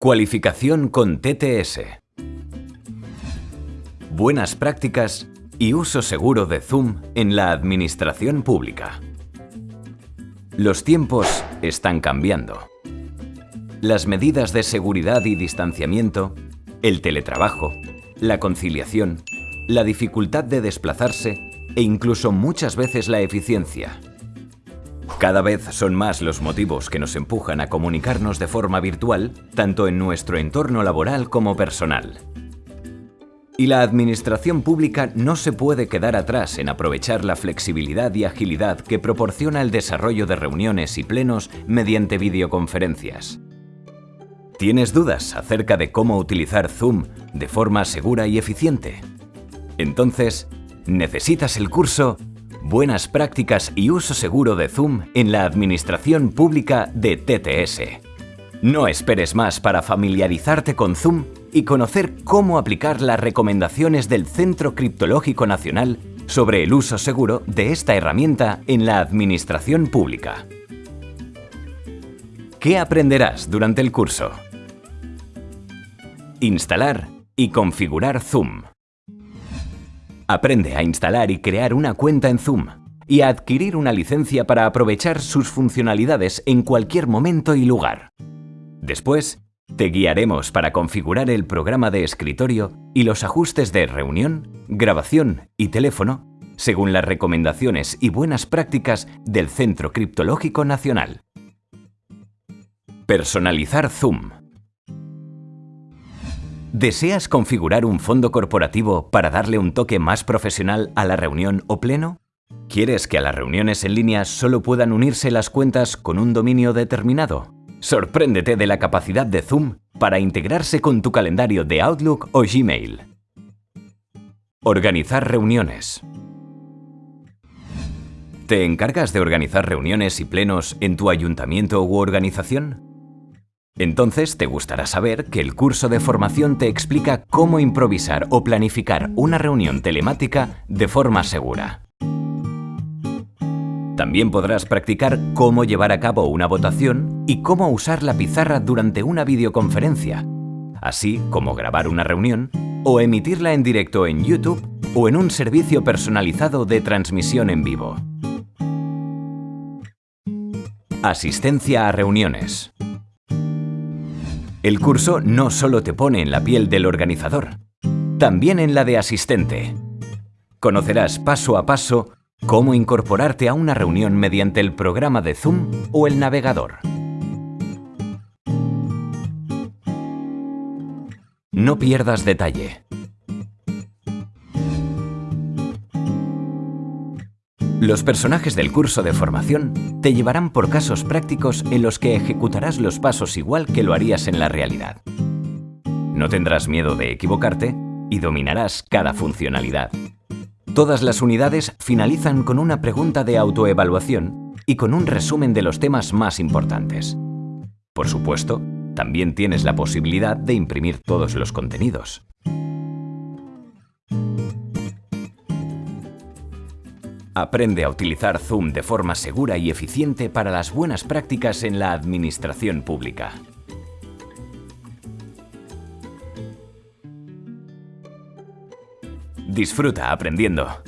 Cualificación con TTS. Buenas prácticas y uso seguro de Zoom en la administración pública. Los tiempos están cambiando. Las medidas de seguridad y distanciamiento, el teletrabajo, la conciliación, la dificultad de desplazarse e incluso muchas veces la eficiencia cada vez son más los motivos que nos empujan a comunicarnos de forma virtual, tanto en nuestro entorno laboral como personal. Y la administración pública no se puede quedar atrás en aprovechar la flexibilidad y agilidad que proporciona el desarrollo de reuniones y plenos mediante videoconferencias. ¿Tienes dudas acerca de cómo utilizar Zoom de forma segura y eficiente? Entonces, necesitas el curso buenas prácticas y uso seguro de Zoom en la administración pública de TTS. No esperes más para familiarizarte con Zoom y conocer cómo aplicar las recomendaciones del Centro Criptológico Nacional sobre el uso seguro de esta herramienta en la administración pública. ¿Qué aprenderás durante el curso? Instalar y configurar Zoom. Aprende a instalar y crear una cuenta en Zoom y a adquirir una licencia para aprovechar sus funcionalidades en cualquier momento y lugar. Después, te guiaremos para configurar el programa de escritorio y los ajustes de reunión, grabación y teléfono según las recomendaciones y buenas prácticas del Centro Criptológico Nacional. Personalizar Zoom ¿Deseas configurar un fondo corporativo para darle un toque más profesional a la reunión o pleno? ¿Quieres que a las reuniones en línea solo puedan unirse las cuentas con un dominio determinado? Sorpréndete de la capacidad de Zoom para integrarse con tu calendario de Outlook o Gmail. Organizar reuniones. ¿Te encargas de organizar reuniones y plenos en tu ayuntamiento u organización? Entonces te gustará saber que el curso de formación te explica cómo improvisar o planificar una reunión telemática de forma segura. También podrás practicar cómo llevar a cabo una votación y cómo usar la pizarra durante una videoconferencia, así como grabar una reunión o emitirla en directo en YouTube o en un servicio personalizado de transmisión en vivo. Asistencia a reuniones. El curso no solo te pone en la piel del organizador, también en la de asistente. Conocerás paso a paso cómo incorporarte a una reunión mediante el programa de Zoom o el navegador. No pierdas detalle. Los personajes del curso de formación te llevarán por casos prácticos en los que ejecutarás los pasos igual que lo harías en la realidad. No tendrás miedo de equivocarte y dominarás cada funcionalidad. Todas las unidades finalizan con una pregunta de autoevaluación y con un resumen de los temas más importantes. Por supuesto, también tienes la posibilidad de imprimir todos los contenidos. Aprende a utilizar Zoom de forma segura y eficiente para las buenas prácticas en la administración pública. Disfruta aprendiendo.